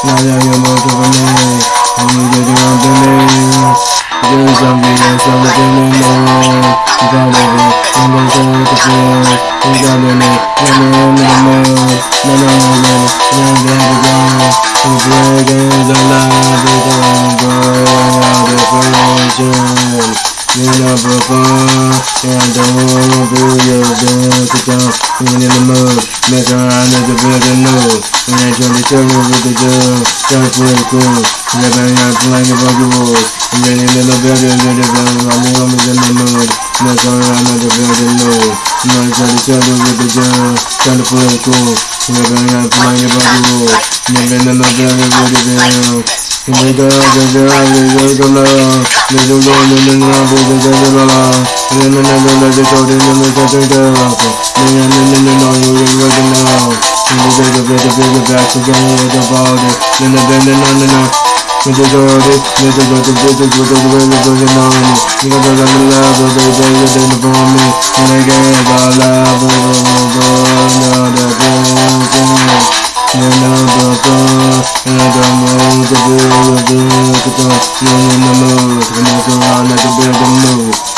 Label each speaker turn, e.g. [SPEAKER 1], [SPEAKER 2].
[SPEAKER 1] Now that you're more of a man, and you get your own demands. Do something that's not within the norm. You got it, I'm going to show you the fear. You got it, man. Let me in the middle. No, no, no, no. Let me have it all. The blood is alive. It's all good. Now the creation. You never fall. And don't be your dance. Even in the mood, mess around with the building new. When I join the circle with the dude, jump for the crew. Never not playing the buggy rules. I'm getting in the building, to the building, my new homies in the mood. Mess around with the building new. When I join the circle with the dude, jump for the crew. Never not playing the buggy rules. Never in the building, with the building. They go, they go, they go, they go low. They go low, they go low, the go low. And then another, they go, they go, they go low. dig it back to going with the body. Then I bend it on and on. With the dirty, with the dirty, with the with the with the with the on me. You got the love and love, but they dig it in for me. And I gave all love, but I'm not going out of the You know the thought, and I don't know the feel of the look at the You know the mood, and I go on like a big move.